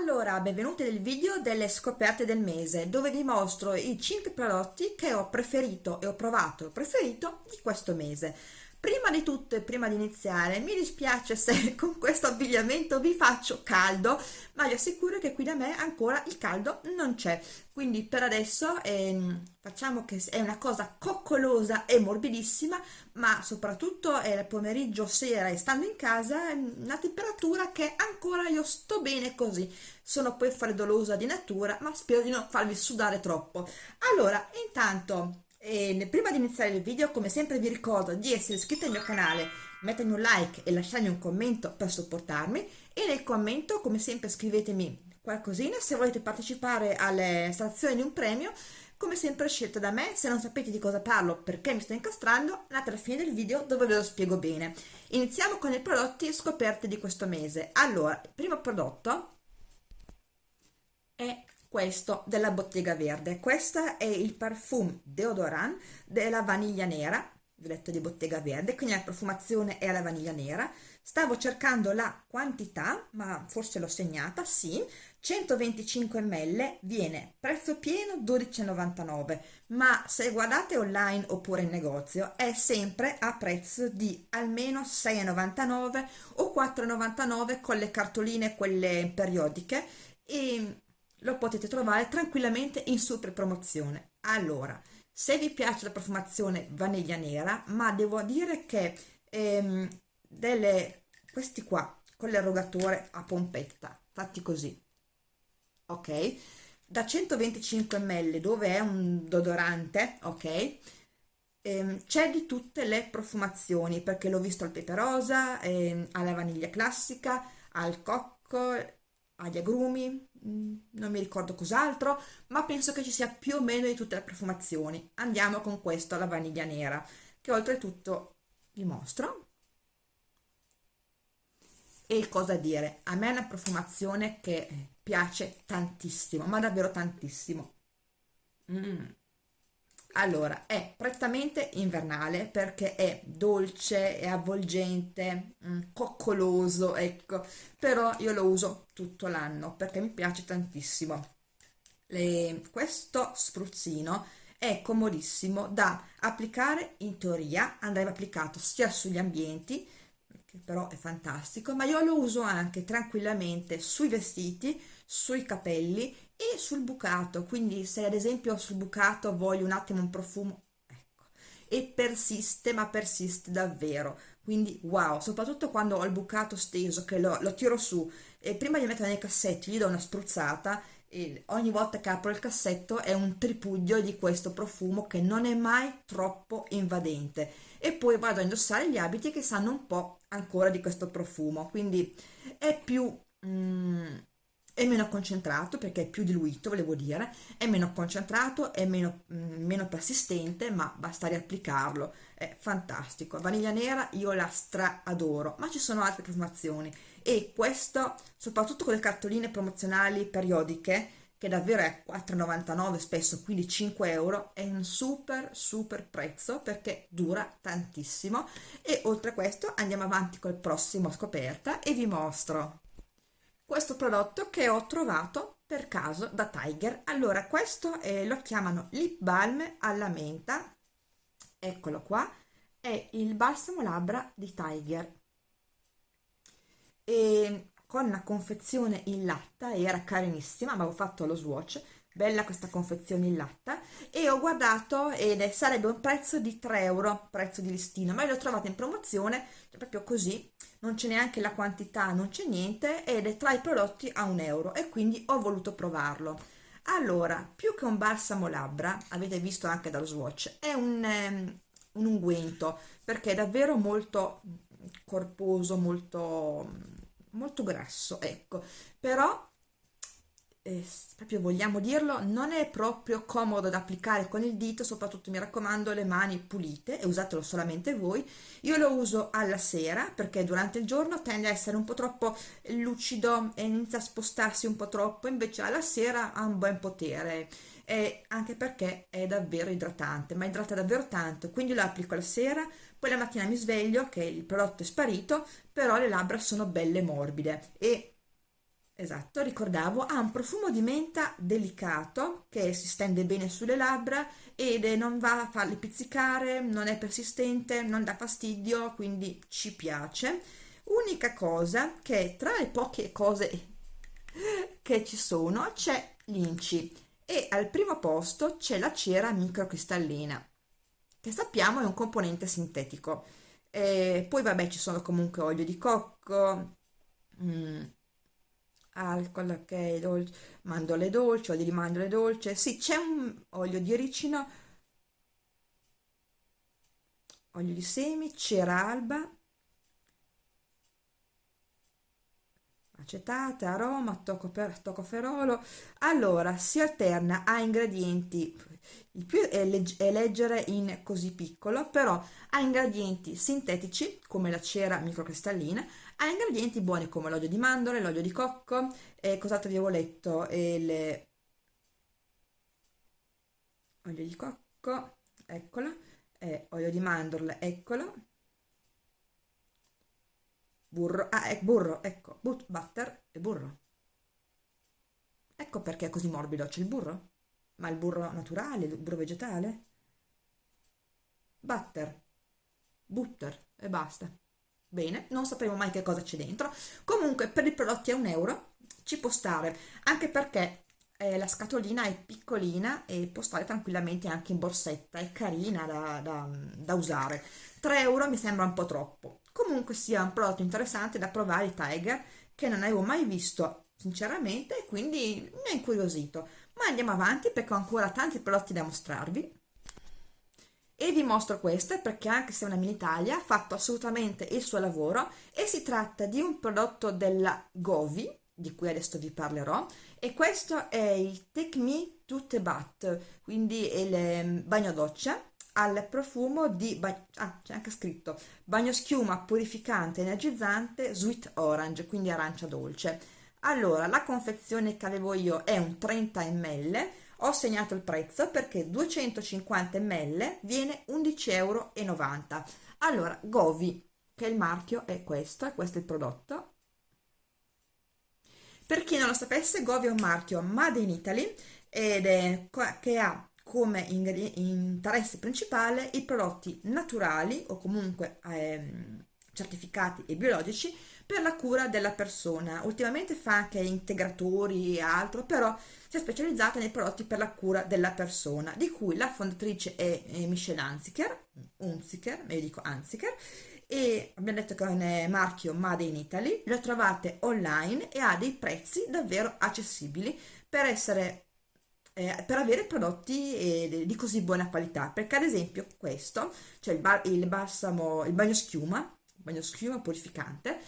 Allora, benvenuti nel video delle scoperte del mese dove vi mostro i 5 prodotti che ho preferito e ho provato e ho preferito di questo mese. Prima di tutto e prima di iniziare mi dispiace se con questo abbigliamento vi faccio caldo ma vi assicuro che qui da me ancora il caldo non c'è. Quindi per adesso ehm, facciamo che è una cosa coccolosa e morbidissima ma soprattutto è il pomeriggio sera e stando in casa è una temperatura che ancora io sto bene così. Sono poi freddolosa di natura ma spero di non farvi sudare troppo. Allora intanto e prima di iniziare il video, come sempre vi ricordo di essere iscritti al mio canale, mettermi un like e lasciarmi un commento per supportarmi e nel commento, come sempre, scrivetemi qualcosina se volete partecipare alle stazioni di un premio come sempre scelta da me, se non sapete di cosa parlo, perché mi sto incastrando, andate alla fine del video dove ve lo spiego bene. Iniziamo con i prodotti scoperti di questo mese. Allora, il primo prodotto è questo della Bottega Verde. Questo è il parfum deodorant della vaniglia nera, detto di Bottega Verde, quindi la profumazione è alla vaniglia nera. Stavo cercando la quantità, ma forse l'ho segnata, sì, 125 ml, viene prezzo pieno 12,99, ma se guardate online oppure in negozio è sempre a prezzo di almeno 6,99 o 4,99 con le cartoline quelle periodiche e lo potete trovare tranquillamente in super promozione. Allora, se vi piace la profumazione vaniglia nera, ma devo dire che ehm, delle, questi qua con l'erogatore a pompetta, fatti così, ok? Da 125 ml dove è un deodorante, ok? Ehm, c'è di tutte le profumazioni perché l'ho visto al pepe rosa, ehm, alla vaniglia classica, al cocco, agli agrumi, mm, non mi ricordo cos'altro, ma penso che ci sia più o meno di tutte le profumazioni. Andiamo con questo, la vaniglia nera, che oltretutto vi mostro. E cosa dire, a me è una profumazione che piace tantissimo, ma davvero tantissimo. Mm allora è prettamente invernale perché è dolce, è avvolgente, mm, coccoloso, ecco, però io lo uso tutto l'anno perché mi piace tantissimo. Le, questo spruzzino è comodissimo da applicare in teoria, andrebbe applicato sia sugli ambienti, che però è fantastico, ma io lo uso anche tranquillamente sui vestiti, sui capelli e sul bucato quindi se ad esempio sul bucato voglio un attimo un profumo ecco. E persiste ma persiste davvero. Quindi wow soprattutto quando ho il bucato steso che lo, lo tiro su e prima di mettere nei cassetti gli do una spruzzata e ogni volta che apro il cassetto è un tripudio di questo profumo che non è mai troppo invadente. E poi vado a indossare gli abiti che sanno un po' ancora di questo profumo. Quindi è più mm, è meno concentrato perché è più diluito, volevo dire, è meno concentrato, è meno, mm, meno persistente, ma basta riapplicarlo, è fantastico. Vaniglia nera io la stra adoro, ma ci sono altre profumazioni e questo, soprattutto con le cartoline promozionali periodiche, che davvero è 4,99 spesso, quindi 5 euro, è un super super prezzo perché dura tantissimo e oltre a questo andiamo avanti col prossimo scoperta e vi mostro questo prodotto che ho trovato per caso da Tiger. Allora, questo eh, lo chiamano lip balm alla menta, eccolo qua, è il balsamo labbra di Tiger. E con una confezione in latta, era carinissima, ma ho fatto lo swatch, bella questa confezione in latta, e ho guardato ed è, sarebbe un prezzo di 3 euro, prezzo di listino, ma l'ho trovata in promozione, cioè proprio così, non c'è neanche la quantità, non c'è niente ed è tra i prodotti a un euro e quindi ho voluto provarlo. Allora, più che un balsamo labbra, avete visto anche dallo swatch, è un, um, un unguento perché è davvero molto corposo, molto, molto grasso, ecco, però eh, proprio vogliamo dirlo, non è proprio comodo da applicare con il dito, soprattutto mi raccomando le mani pulite e usatelo solamente voi. Io lo uso alla sera perché durante il giorno tende a essere un po' troppo lucido e inizia a spostarsi un po' troppo, invece alla sera ha un buon potere. E anche perché è davvero idratante, ma idrata davvero tanto, quindi lo applico la sera, poi la mattina mi sveglio che il prodotto è sparito, però le labbra sono belle morbide e esatto, ricordavo, ha un profumo di menta delicato che si stende bene sulle labbra ed non va a farli pizzicare, non è persistente, non dà fastidio, quindi ci piace. Unica cosa che tra le poche cose che ci sono c'è l'inci e al primo posto c'è la cera microcristallina che sappiamo è un componente sintetico. E poi vabbè ci sono comunque olio di cocco, mm, alcol che è dolce, mandorle dolci, olio di mandorle dolce, sì c'è un olio di ricino, olio di semi, cera alba, acetate, aroma, toccoferolo. Allora, si alterna a ingredienti, il più è, leg è leggere in così piccolo, però ha ingredienti sintetici, come la cera microcristallina, ha ingredienti buoni come l'olio di mandorle, l'olio di cocco, e cos'altro vi avevo letto, e le... olio di cocco, eccolo, e olio di mandorle, eccolo, burro, ah, è burro, ecco, but, butter e burro. Ecco perché è così morbido, c'è il burro? Ma il burro naturale, il burro vegetale? Butter, butter e basta. Bene, non sapremo mai che cosa c'è dentro. Comunque per i prodotti a un euro ci può stare, anche perché eh, la scatolina è piccolina e può stare tranquillamente anche in borsetta, è carina da, da, da usare. 3 euro mi sembra un po' troppo comunque sia un prodotto interessante da provare i Tiger che non avevo mai visto sinceramente quindi mi ha incuriosito ma andiamo avanti perché ho ancora tanti prodotti da mostrarvi e vi mostro queste perché anche se è una mini taglia ha fatto assolutamente il suo lavoro e si tratta di un prodotto della Govi di cui adesso vi parlerò e questo è il Take Me to the Bath quindi il ehm, bagno doccia al profumo di, ah, c'è anche scritto, bagno schiuma purificante energizzante sweet orange, quindi arancia dolce. Allora, la confezione che avevo io è un 30 ml, ho segnato il prezzo perché 250 ml viene 11,90 euro. Allora, Govi, che il marchio è questo, e questo è il prodotto. Per chi non lo sapesse, Govi è un marchio Made in Italy ed è, che ha come interesse principale i prodotti naturali o comunque ehm, certificati e biologici per la cura della persona. Ultimamente fa anche integratori e altro, però si è specializzata nei prodotti per la cura della persona, di cui la fondatrice è, Michelle Anziker, Unziker, meglio dico Anziker, e abbiamo detto che è un marchio Made in Italy, lo trovate online e ha dei prezzi davvero accessibili per essere eh, per avere prodotti eh, di così buona qualità perché ad esempio questo cioè il, bar, il balsamo il bagno schiuma bagno schiuma purificante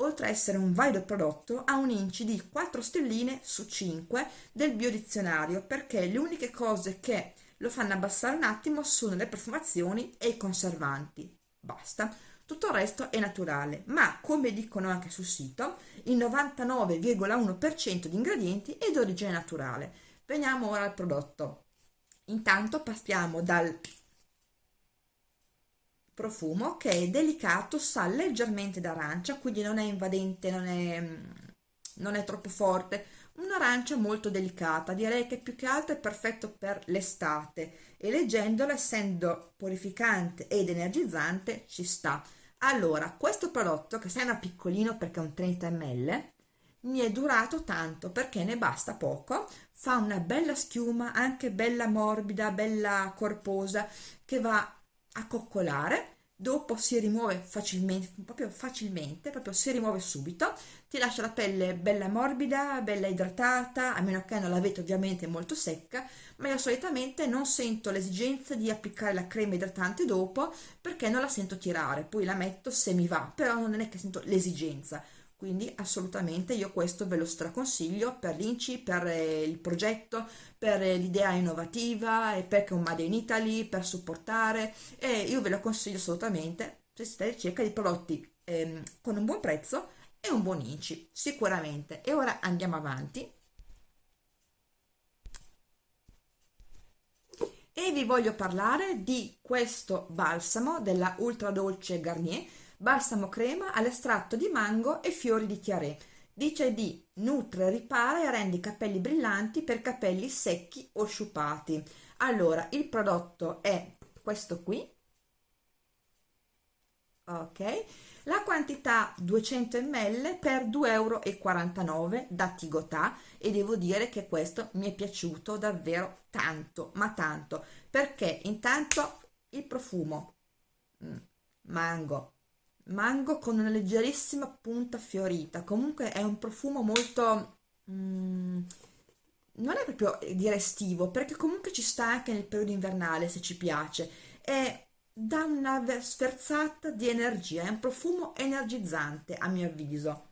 oltre a essere un valido prodotto ha un inci di 4 stelline su 5 del biodizionario perché le uniche cose che lo fanno abbassare un attimo sono le profumazioni e i conservanti. Basta. Tutto il resto è naturale ma come dicono anche sul sito il 99,1% di ingredienti è di origine naturale. Veniamo ora al prodotto. Intanto passiamo dal profumo che è delicato, sa leggermente d'arancia, quindi non è invadente, non è, non è troppo forte, un'arancia molto delicata, direi che più che altro è perfetto per l'estate. E leggendolo essendo purificante ed energizzante ci sta. Allora, questo prodotto che sembra piccolino perché è un 30 ml, mi è durato tanto perché ne basta poco, fa una bella schiuma, anche bella morbida, bella corposa, che va a coccolare, dopo si rimuove facilmente, proprio facilmente, proprio si rimuove subito, ti lascia la pelle bella morbida, bella idratata, a meno che non l'avete ovviamente molto secca, ma io solitamente non sento l'esigenza di applicare la crema idratante dopo perché non la sento tirare, poi la metto se mi va, però non è che sento l'esigenza quindi assolutamente io questo ve lo straconsiglio per l'INCI, per eh, il progetto, per eh, l'idea innovativa e perché un Made in Italy, per supportare e io ve lo consiglio assolutamente se siete ricerca di prodotti ehm, con un buon prezzo e un buon INCI, sicuramente. E ora andiamo avanti. E vi voglio parlare di questo balsamo della Ultra Dolce Garnier balsamo crema all'estratto di mango e fiori di chiaré. dice di nutre, ripara e rende i capelli brillanti per capelli secchi o sciupati. Allora, il prodotto è questo qui, ok? La quantità 200 ml per 2,49 euro da Tigotà e devo dire che questo mi è piaciuto davvero tanto, ma tanto, perché intanto il profumo, mm, mango, mango con una leggerissima punta fiorita, comunque è un profumo molto... Mm, non è proprio di restivo, perché comunque ci sta anche nel periodo invernale se ci piace, è dà una sferzata di energia, è un profumo energizzante a mio avviso.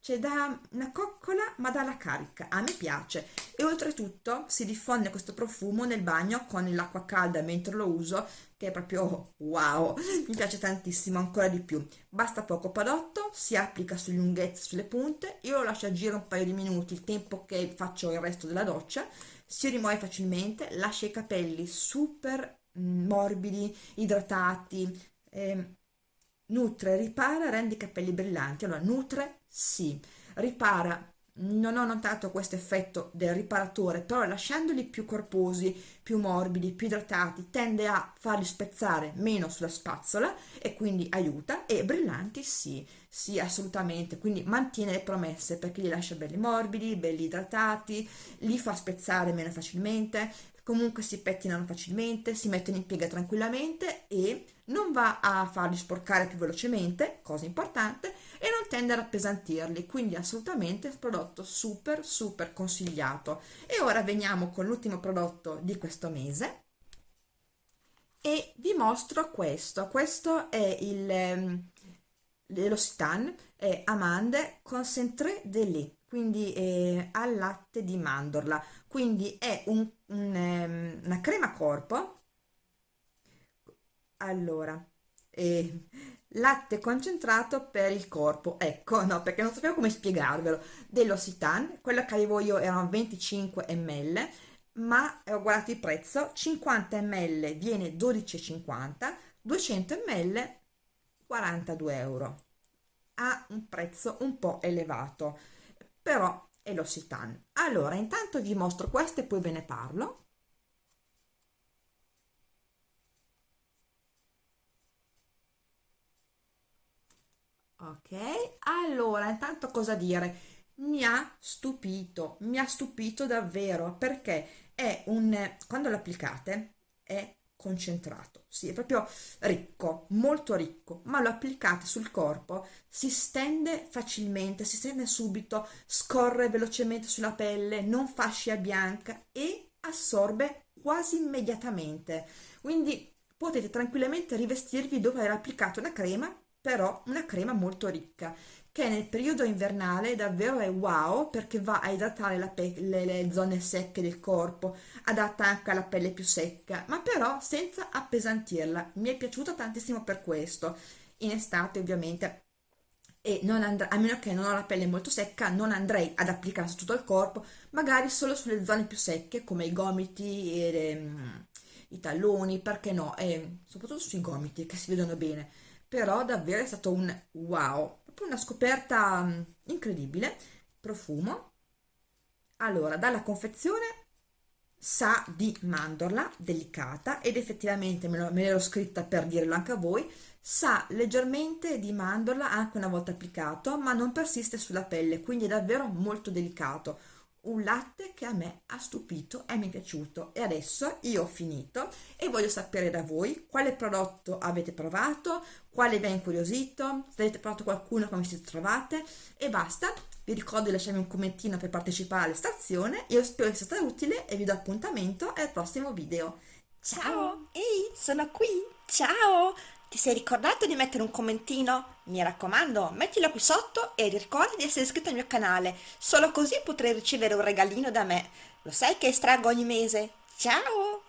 Cioè dà una coccola ma dà la carica, a me piace. E oltretutto si diffonde questo profumo nel bagno con l'acqua calda mentre lo uso che è proprio wow, mi piace tantissimo, ancora di più. Basta poco prodotto, si applica sulle lunghezze, sulle punte, io lo lascio agire un paio di minuti, il tempo che faccio il resto della doccia, si rimuove facilmente, lascia i capelli super morbidi, idratati, eh, nutre, ripara, rende i capelli brillanti. Allora, nutre, sì, ripara, non ho notato questo effetto del riparatore, però lasciandoli più corposi, più morbidi, più idratati, tende a farli spezzare meno sulla spazzola e quindi aiuta, e brillanti sì, sì assolutamente, quindi mantiene le promesse perché li lascia belli morbidi, belli idratati, li fa spezzare meno facilmente, comunque si pettinano facilmente, si mettono in piega tranquillamente e non va a farli sporcare più velocemente, cosa importante, e non tende ad appesantirli, quindi assolutamente il prodotto super super consigliato. E ora veniamo con l'ultimo prodotto di questo mese e vi mostro questo, questo è il l'Elocitan è Amande Concentré de lait quindi eh, al latte di mandorla quindi è un, un, um, una crema corpo. Allora eh, latte concentrato per il corpo. Ecco no perché non sapevo come spiegarvelo. dell'Ossitan quello che avevo io erano 25 ml ma ho guardato il prezzo 50 ml viene 12,50 200 ml 42 euro. Ha un prezzo un po' elevato però è l'Ossitan. Allora, intanto vi mostro questo e poi ve ne parlo. Ok, allora, intanto cosa dire? Mi ha stupito, mi ha stupito davvero perché è un, quando lo applicate è concentrato, sì, è proprio ricco, molto ricco, ma lo applicate sul corpo, si stende facilmente, si stende subito, scorre velocemente sulla pelle, non fa scia bianca e assorbe quasi immediatamente. Quindi potete tranquillamente rivestirvi dopo aver applicato una crema, però una crema molto ricca che nel periodo invernale davvero è wow perché va a idratare le, le, zone secche del corpo, adatta anche alla pelle più secca, ma però senza appesantirla. Mi è piaciuto tantissimo per questo. In estate ovviamente e non andrà, a meno che non ho la pelle molto secca, non andrei ad applicarla su tutto il corpo, magari solo sulle zone più secche come i gomiti e le, mm, i talloni, perché no, e soprattutto sui gomiti che si vedono bene. Però davvero è stato un wow, una scoperta mm, incredibile profumo. Allora dalla confezione sa di mandorla delicata ed effettivamente me, l'ero scritta per dirlo anche a voi sa leggermente di mandorla anche una volta applicato ma non persiste sulla pelle quindi è davvero molto delicato un latte che a me ha stupito e mi è piaciuto e adesso io ho finito e voglio sapere da voi quale prodotto avete provato, quale vi ha incuriosito, se avete provato qualcuno come siete trovate e basta. Vi ricordo di lasciarmi un commentino per partecipare alla stazione, io spero sia stata utile e vi do appuntamento al prossimo video. Ciao! Ehi, sono qui! Ciao! Ti sei ricordato di mettere un commentino? Mi raccomando, mettilo qui sotto e ricordi di essere iscritto al mio canale, solo così potrai ricevere un regalino da me. Lo sai che estraggo ogni mese? Ciao!